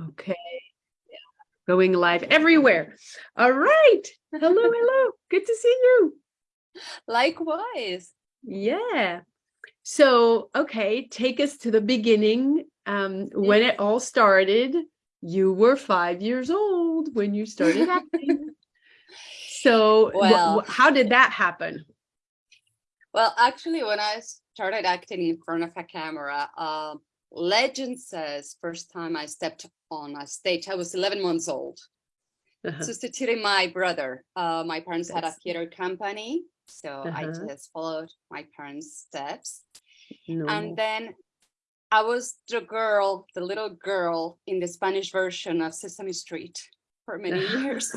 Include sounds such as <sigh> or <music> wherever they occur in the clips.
Okay. Going live everywhere. All right. Hello, <laughs> hello. Good to see you. Likewise. Yeah. So, okay, take us to the beginning. Um, when it all started, you were five years old when you started acting. <laughs> so, Well- how did that happen? Well, actually, when I started acting in front of a camera, um, legend says first time I stepped on a stage, I was 11 months old, Uh-huh. substituting my brother. Uh, my parents had a theater company, so I Uh-huh. just followed my parents' steps. No. And then I was the girl, the little girl in the Spanish version of Sesame Street for many <laughs> years.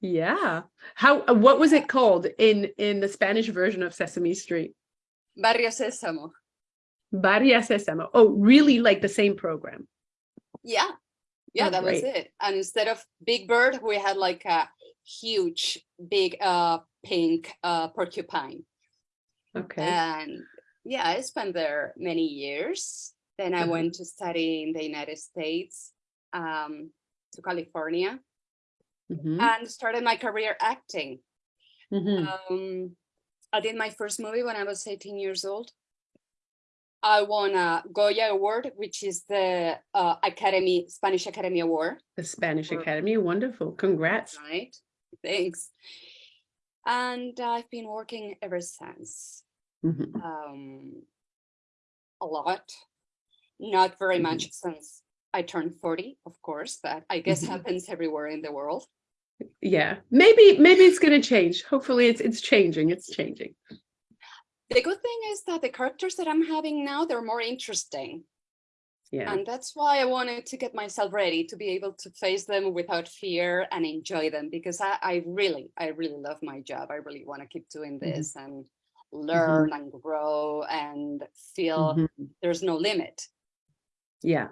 Yeah. How, uh, what was it called in, in the Spanish version of Sesame Street? Barrio Sésamo. Barria Sésamo. Oh, really like the same program. Yeah, yeah, Oh, that was it. And instead of Big Bird, we had like a huge, big, uh, pink, uh, porcupine. Okay. And yeah, I spent there many years. Then I Uh-huh. went to study in the United States, um, to California, Mhm, and started my career acting. mhm. Um, I did my first movie when I was 18 years old. I won a Goya Award, which is the uh, Academy Spanish Academy Award. The Spanish Academy, wonderful. Congrats. right? Thanks. And I've been working ever since. Mhm, Um, a lot, not very much since I turned 40, of course, but I guess Mhm. happens everywhere in the world. Yeah, maybe maybe it's going to change. Hopefully it's it's changing. It's changing. The good thing is that the characters that I'm having now, they're more interesting. Yeah. And that's why I wanted to get myself ready to be able to face them without fear and enjoy them because I, I really, I really love my job. I really want to keep doing Mhm. this and learn and grow and feel Mhm. there's no limit. Yeah.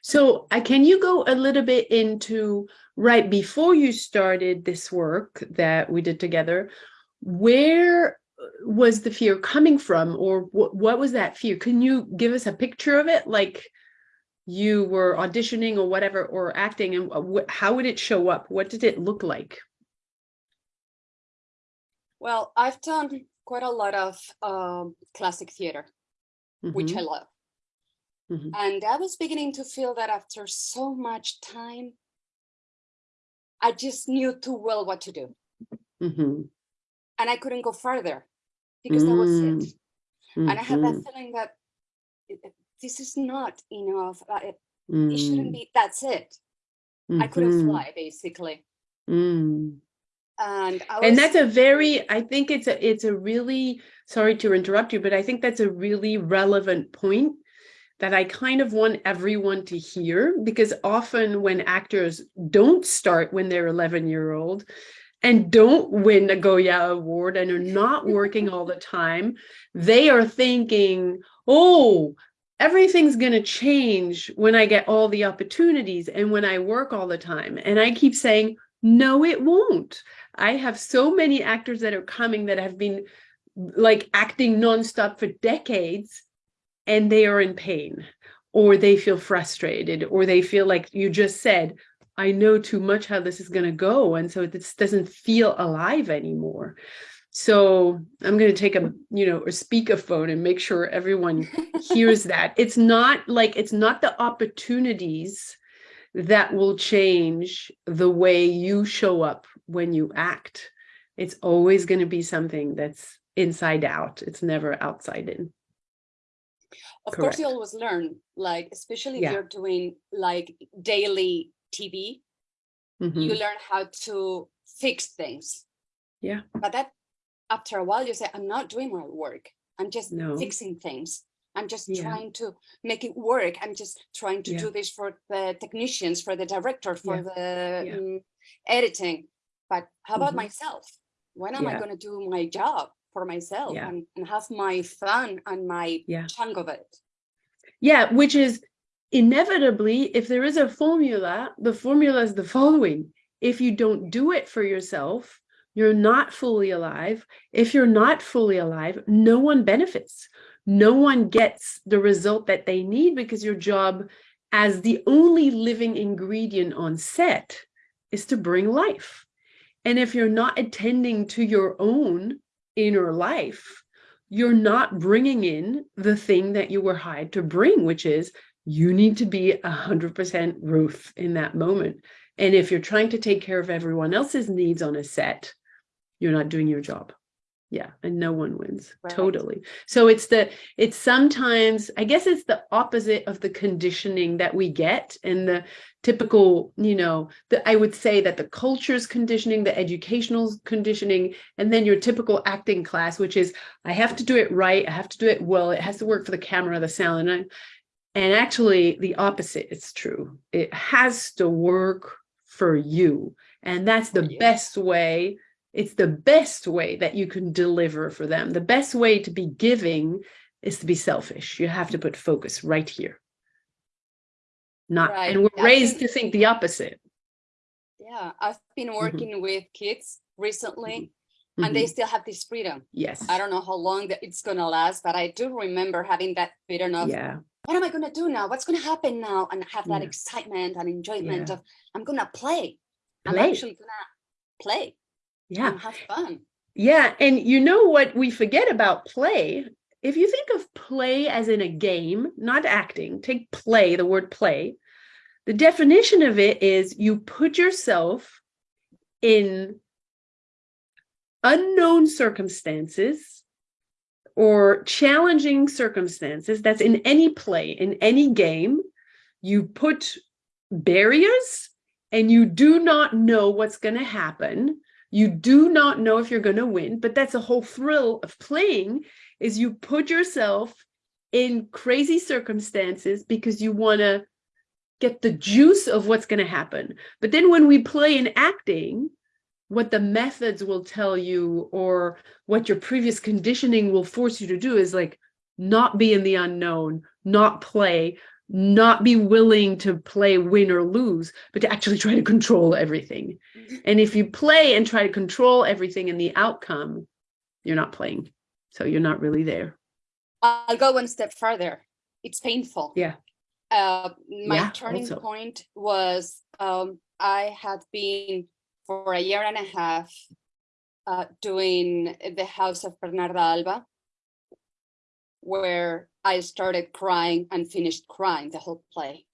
So I can you go a little bit into right before you started this work that we did together, where uh, was the fear coming from or what what was that fear? Can you give us a picture of it like you were auditioning or whatever or acting and wh- wh- how would it show up? What did it look like? Well, I've done quite a lot of um, classic theater, which I Mhm, love. Mhm. And I was beginning to feel that after so much time, I just knew too well what to do. mhm, And I couldn't go further because that was Mm, it. And I had that mhm, feeling that it- it- this is not enough. uh, It, it shouldn't mm, be, that's it. I couldn't mhm, fly basically. mm. And I was, And that's a very, I think it's a, it's a really, sorry to interrupt you, but I think that's a really relevant point that I kind of want everyone to hear because often when actors don't start when they're 11 year old and don't win a Goya award and are not working all the time, they are thinking, oh, everything's going to change when I get all the opportunities and when I work all the time. And I keep saying, no, it won't. I have so many actors that are coming that have been like acting nonstop for decades and they are in pain or they feel frustrated or they feel like you just said, I know too much how this is going to go. And so this doesn't feel alive anymore. So I'm going to take a, you know, or speak a speakerphone and make sure everyone hears <laughs> that. It's not like, it's not the opportunities that will change the way you show up when you act. It's always going to be something that's inside out. It's never outside in. of course, you always learn, like, especially Yeah. if you're doing like daily TV, you Mhm. learn how to fix things. Yeah. But that after a while, you say, I'm not doing my work. I'm just No. fixing things. I'm just Yeah. trying to make it work. I'm just trying to Yeah. do this for the technicians, for the director, for Yeah. the mm, editing. But how about Mhm. myself? When am I going to do my job for myself and, and have my fun and my chunk of it? Yeah, which is inevitably, if there is a formula, the formula is the following. If you don't do it for yourself, you're not fully alive. If you're not fully alive, no one benefits. No one gets the result that they need because your job as the only living ingredient on set is to bring life. And if you're not attending to your own inner life, you're not bringing in the thing that you were hired to bring, which is you need to be 100% Ruth in that moment. And if you're trying to take care of everyone else's needs on a set, you're not doing your job. Yeah, and no one wins. Right. Totally. So it's the it's sometimes I guess it's the opposite of the conditioning that we get and the typical, you know, the I would say that the culture's conditioning, the educational conditioning, and then your typical acting class, which is I have to do it right, I have to do it well, it has to work for the camera, the sound, and I, and actually the opposite is true. It has to work for you. And that's the you. best way it's the best way that you can deliver for them. The best way to be giving is to be selfish. You have to put focus right here. Not, Right. and we're I raised think- to think the opposite. Yeah, I've been working with kids recently Mhm, and they mhm. still have this freedom. Yes. I don't know how long that it's gonna last, but I do remember having that freedom of Yeah. What am I gonna do now? What's gonna happen now? And have that Yeah. excitement and enjoyment Yeah. of I'm gonna play. I'm actually gonna play Yeah. and have fun. Yeah, and you know what we forget about play? If you think of play as in a game, not acting, take play, the word play. The definition of it is you put yourself in unknown circumstances or challenging circumstances. That's in any play, in any game. You put barriers and you do not know what's going to happen you do not know if you're going to win but that's the whole thrill of playing is you put yourself in crazy circumstances because you want to get the juice of what's going to happen but then when we play in acting what the methods will tell you or what your previous conditioning will force you to do is like not be in the unknown not play not be willing to play win or lose but to actually try to control everything and if you play and try to control everything in the outcome, you're not playing. So you're not really there. I'll go one step further. It's painful. Yeah. Uh, my Yeah, turning also. point was um, I had been for a year and a half uh, doing the House of Bernarda Alba, where I started crying and finished crying the whole play.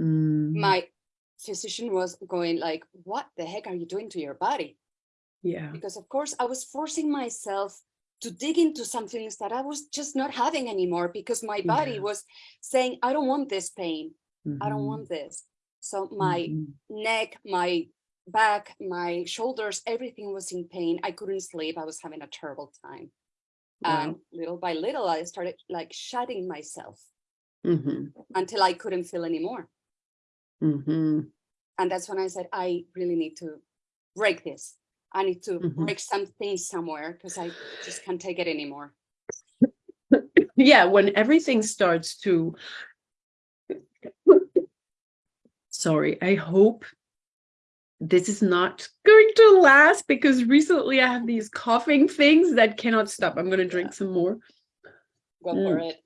Mm, My physician was going like, "What the heck are you doing to your body?" yeah. because of course I was forcing myself to dig into some things that I was just not having anymore because my body Yeah. was saying, I don't want this pain. I don't Mhm, want this. So my mhm. neck, my back, my shoulders, everything was in pain. I couldn't sleep. I was having a terrible time. And Wow. little by little, I started like shutting myself Mhm, until I couldn't feel anymore. mhm. And that's when I said, I really need to break this. I need to Mhm. break something somewhere because I just can't take it anymore. <laughs> Yeah, when everything starts to <laughs> Sorry, I hope this is not going to last because recently I have these coughing things that cannot stop. I'm going to drink some more. Go Mm. for it.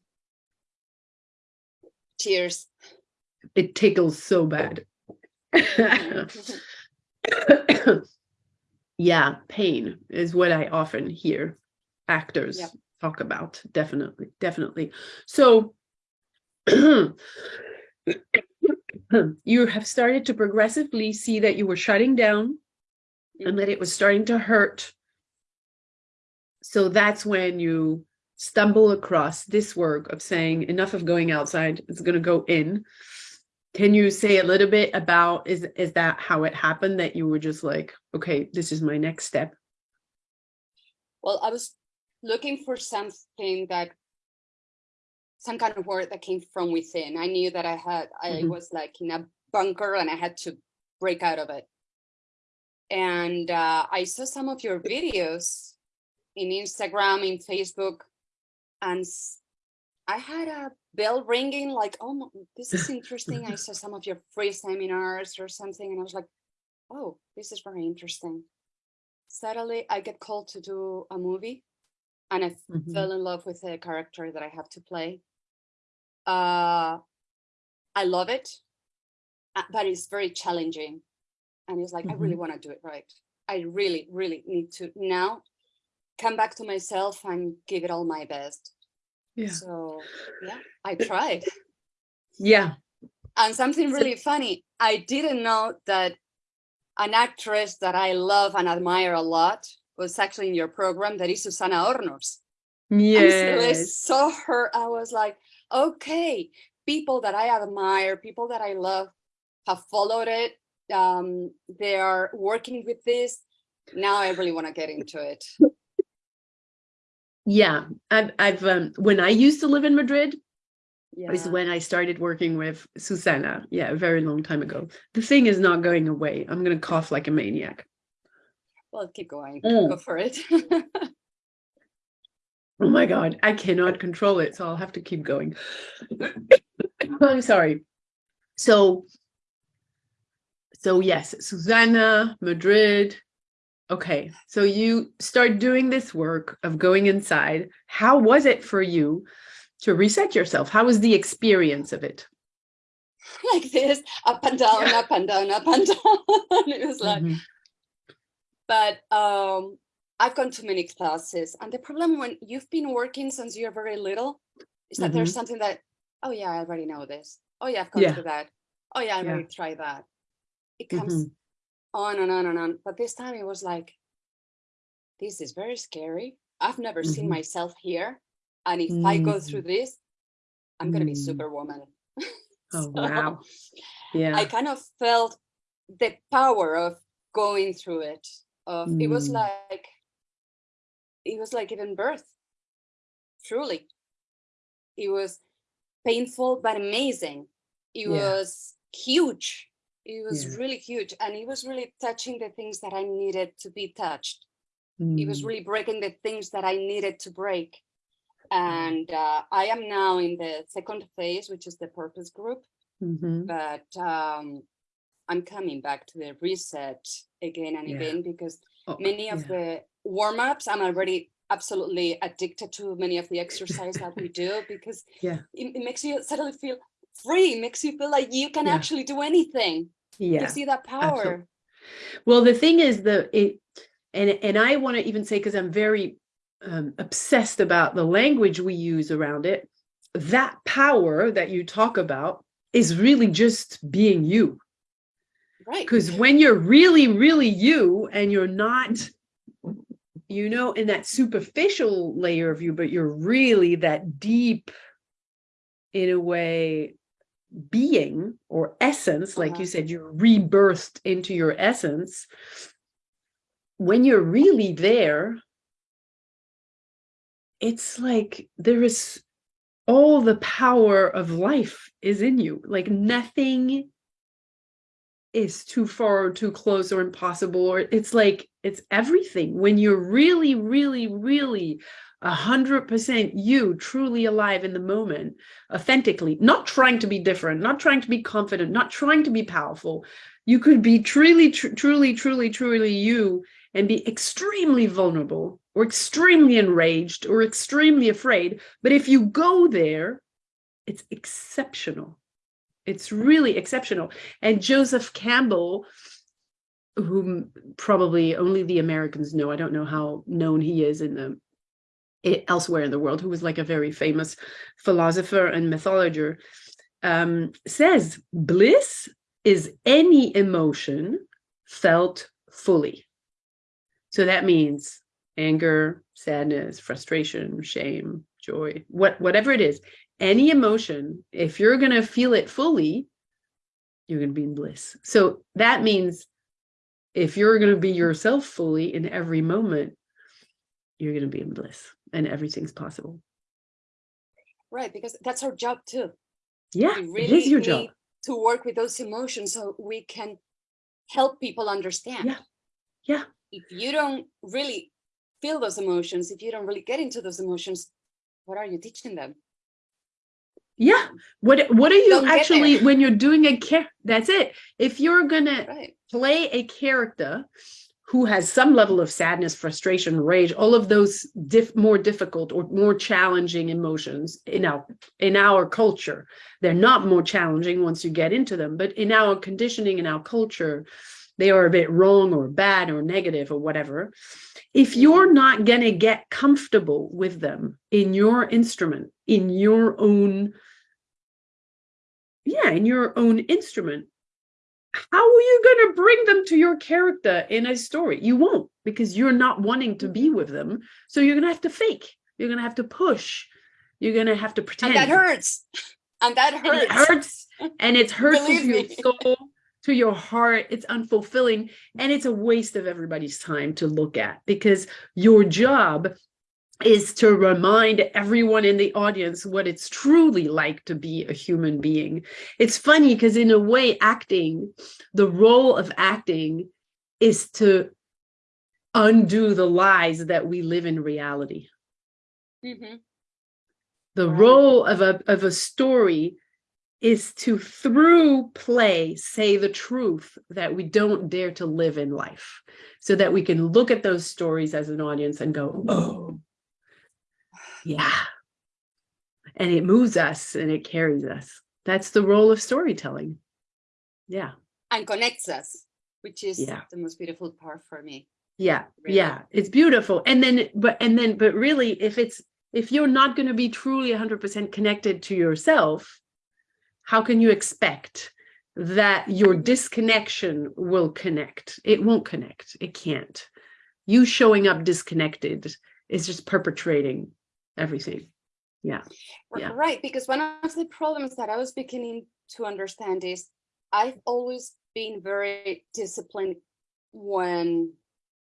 Cheers. It tickles so bad. <laughs> yeah, pain is what I often hear actors Yep. talk about. Definitely, definitely. So <clears throat> <clears throat> you have started to progressively see that you were shutting down and that it was starting to hurt. So that's when you stumble across this work of saying enough of going outside, it's going to go in. Can you say a little bit about is is that how it happened that you were just like, okay, this is my next step? Well, I was looking for something that some kind of word that came from within. I knew that I had I Mhm. was like in a bunker and I had to break out of it. And uh, I saw some of your videos in Instagram, in Facebook, and I had a bell ringing like, oh, this is interesting. I saw some of your free seminars or something, and I was like, oh, this is very interesting. Suddenly, I get called to do a movie, and I Mhm. fell in love with the character that I have to play. Uh, I love it, uh, but it's very challenging. And it's like, I really Mhm. want to do it right. I really, really need to now come back to myself and give it all my best. Yeah. So yeah, I tried. Yeah. And something So- really funny, I didn't know that an actress that I love and admire a lot was actually in your program, that is Susana Hornos. And so I Yes. saw her, I was like, okay, people that I admire, people that I love have followed it. Um, they are working with this. Now I really want to get into it. Yeah. I've, I've um, when I used to live in Madrid, Yeah. is when I started working with Susana. Yeah, a very long time ago. The thing is not going away. I'm going to cough like a maniac. Well, keep going. Mm. Go for it. <laughs> Oh my God, I cannot control it, so I'll have to keep going. <coughs> I'm sorry. So, so yes, Susana, Madrid. Okay, so you start doing this work of going inside. How was it for you to reset yourself? How was the experience of it? <laughs> like this, up and down, Yeah. up and down, up and <laughs> down. it was like, Mhm. but um I've gone to many classes, and the problem when you've been working since you're very little is that there's something that, oh yeah, I already know this. Oh yeah, I've gone Yeah. through that. Oh yeah, I Yeah. already tried that. It comes Mhm. on and on and on. But this time it was like, this is very scary. I've never seen Mhm. myself here. And if I go Mm. through this, I'm gonna be Mm. superwoman. <laughs> Oh So wow. Yeah. I kind of felt the power of going through it. Of it was Mm. like it was like giving birth. Truly. It was painful but amazing. It Yeah. was huge. It was Yeah. really huge. And it was really touching the things that I needed to be touched. It was Mm. really breaking the things that I needed to break. And uh, I am now in the second phase, which is the purpose group Mhm. but um, I'm coming back to the reset again and Yeah. again because Oh, many of yeah. the warm ups, I'm already absolutely addicted to many of the exercise that we do <laughs> because Yeah. it, it makes you suddenly feel free, makes you feel like you can Yeah. actually do anything. Yeah. You that power. Well, the thing is the it and and I want to even say because I'm very um, obsessed about the language we use around it. That power that you talk about is really just being you. Right. Because when you're really, really you, and you're not, you know, in that superficial layer of you, but you're really that deep, in a way, being or essence, like you Uh-huh. said, you're rebirthed into your essence. When you're really there, it's like there is all the power of life is in you. Like nothing is too far or too close or impossible or it's like it's everything. When you're really really really a hundred percent you truly alive in the moment authentically not trying to be different not trying to be confident not trying to be powerful you could be truly tr- truly truly truly you and be extremely vulnerable or extremely enraged or extremely afraid. But if you go there it's exceptional it's really exceptional. And Joseph Campbell, whom probably only the Americans know, I don't know how known he is in the elsewhere in the world, who was like a very famous philosopher and mythologer, um, says bliss is any emotion felt fully. So that means anger, sadness, frustration, shame, joy, what whatever it is, any emotion, if you're going to feel it fully, you're going to be in bliss. So that means if you're going to be yourself fully in every moment, you're going to be in bliss and everything's possible. Right. Because that's our job too. Yeah, we really is your job. to work with those emotions so we can help people understand. Yeah. Yeah. If you don't really feel those emotions, if you don't really get into those emotions, what are you teaching them? Yeah. What what are you Don't actually when you're doing a care? That's it. If you're going to Right. play a character who has some level of sadness, frustration, rage, all of those diff more difficult or more challenging emotions in our in our culture. They're not more challenging once you get into them, but in our conditioning, in our culture, they are a bit wrong or bad or negative or whatever. If you're not going to get comfortable with them in your instrument, in your own, yeah, in your own instrument, how are you going to bring them to your character in a story? You won't because you're not wanting to be mm-hmm. with them. So you're going to have to fake. You're going to have to push. You're going to have to pretend. And that hurts. And that hurts. And it hurts. And it's hurtful Believe to your soul, to your heart. It's unfulfilling. And it's a waste of everybody's time to look at because your job is to remind everyone in the audience what it's truly like to be a human being. It's funny because in a way, acting, the role of acting is to undo the lies that we live in reality. Mhm. The Right. role of a, of a story is to, through play, say the truth that we don't dare to live in life so that we can look at those stories as an audience and go, oh, yeah. And it moves us and it carries us. That's the role of storytelling. Yeah. And connects us, which is Yeah. the most beautiful part for me. Yeah. Really. Yeah. It's beautiful. And then, but, and then, but really, if it's, if you're not going to be truly 100% connected to yourself, how can you expect that your disconnection will connect? It won't connect. It can't. You showing up disconnected is just perpetrating everything. Yeah. Yeah. Right, because one of the problems that I was beginning to understand is I've always been very disciplined when,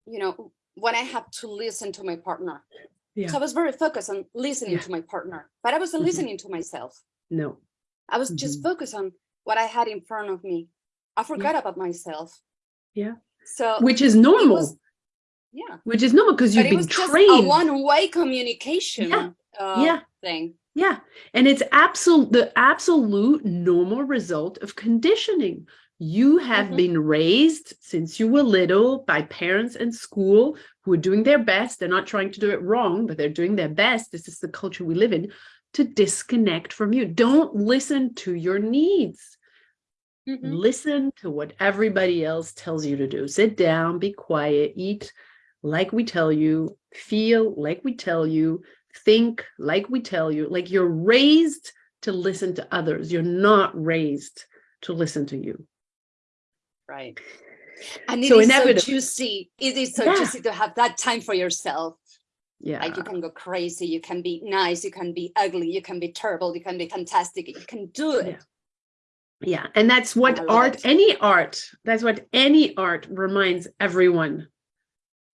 you know, when I have to listen to my partner. Yeah. So I was very focused on listening Yeah. to my partner, but I wasn't Mhm. listening to myself. No. I was just Mhm. focused on what I had in front of me. I forgot about myself. Yeah. So Which is normal. was- yeah, which is normal because you've it been was just a trained. one-way communication Yeah. uh, Yeah. thing. Yeah, and it's absolute the absolute normal result of conditioning. You have Mhm. been raised since you were little by parents and school who are doing their best. They're not trying to do it wrong, but they're doing their best. This is the culture we live in to disconnect from you. Don't listen to your needs. Mhm. Listen to what everybody else tells you to do. Sit down, be quiet, eat like we tell you, feel like we tell you, think like we tell you. Like you're raised to listen to others. You're not raised to listen to you. Right. And it So is so juicy. It is so Yeah. juicy to have that time for yourself. Yeah. Like you can go crazy, you can be nice, you can be ugly, you can be terrible, you can be fantastic, you can do it. Yeah. Yeah. And that's what art, it. any art, that's what any art reminds everyone.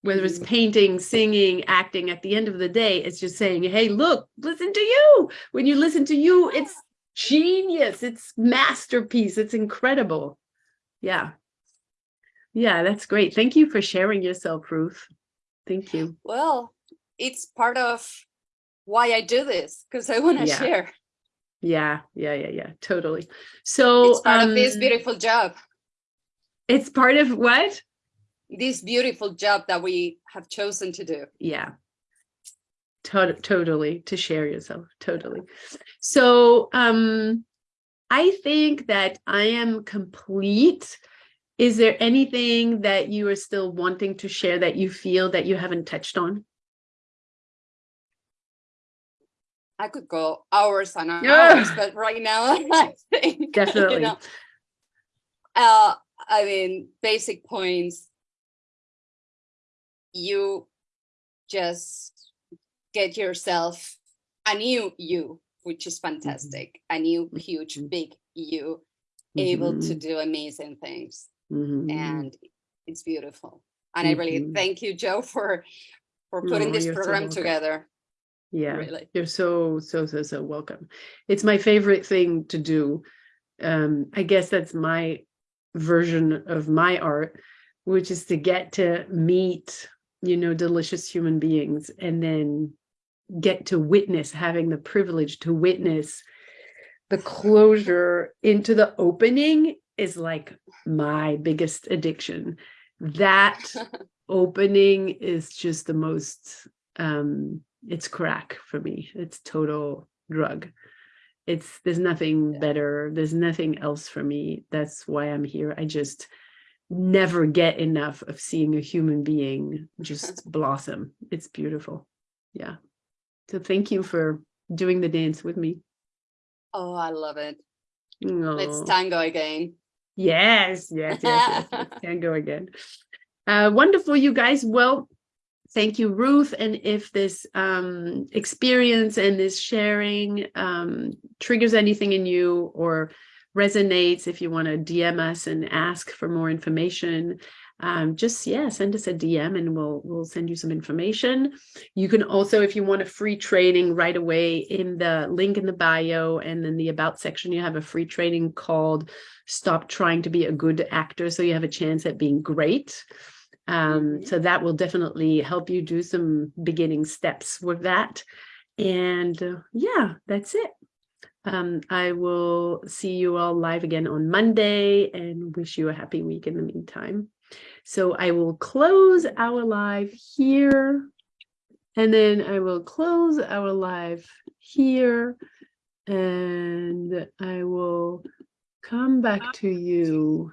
Whether it's Mhm. painting, singing, acting, at the end of the day, it's just saying, hey, look, listen to you. When you listen to you, it's genius. It's masterpiece. It's incredible. Yeah. Yeah, that's great. Thank you for sharing yourself, Ruth. Thank you. Well, it's part of why I do this because I want to Yeah. share. Yeah, yeah, yeah, yeah, totally. So It's part of this um, beautiful job, it's part of what? This beautiful job that we have chosen to do. yeah to- totally to share yourself totally so um i think that i am complete is there anything that you are still wanting to share that you feel that you haven't touched on I could go hours and hours, Yeah. but right now <laughs> I think Definitely. You know, uh, I mean, basic points. You just get yourself a new you, which is fantastic. A new, huge, Mhm. big you, able to Mhm, do amazing things, mhm. and it's beautiful. And I really thank you, Joe, for for putting Oh, this you're so program together. yeah Really. You're so, so, so, so welcome. It's my favorite thing to do. Um, I guess that's my version of my art, which is to get to meet, you know, delicious human beings and then get to witness, having the privilege to witness the closure into the opening is like my biggest addiction. that <laughs> opening is just the most um it's crack for me. It's total drug. It's there's nothing better. There's nothing else for me. That's why i'm here. I just never get enough of seeing a human being just <laughs> blossom it's beautiful yeah so thank you for doing the dance with me Oh, I love it. Let's tango again. Yes, yes, yes, yes, yes. <laughs> Can again. Uh, wonderful, you guys. Well, thank you, Ruth. And if this um, experience and this sharing um, triggers anything in you or resonates, if you want to DM us and ask for more information, um, just yeah, send us a DM and we'll we'll send you some information. You can also, if you want a free training right away in the link in the bio and in the about section, you have a free training called Stop Trying to Be a Good Actor. So you have a chance at being great. Um, Mhm. So that will definitely help you do some beginning steps with that. And uh, yeah, that's it. Um, I will see you all live again on Monday and wish you a happy week in the meantime. So I will close our live here. And then I will close our live here. And I will come back to you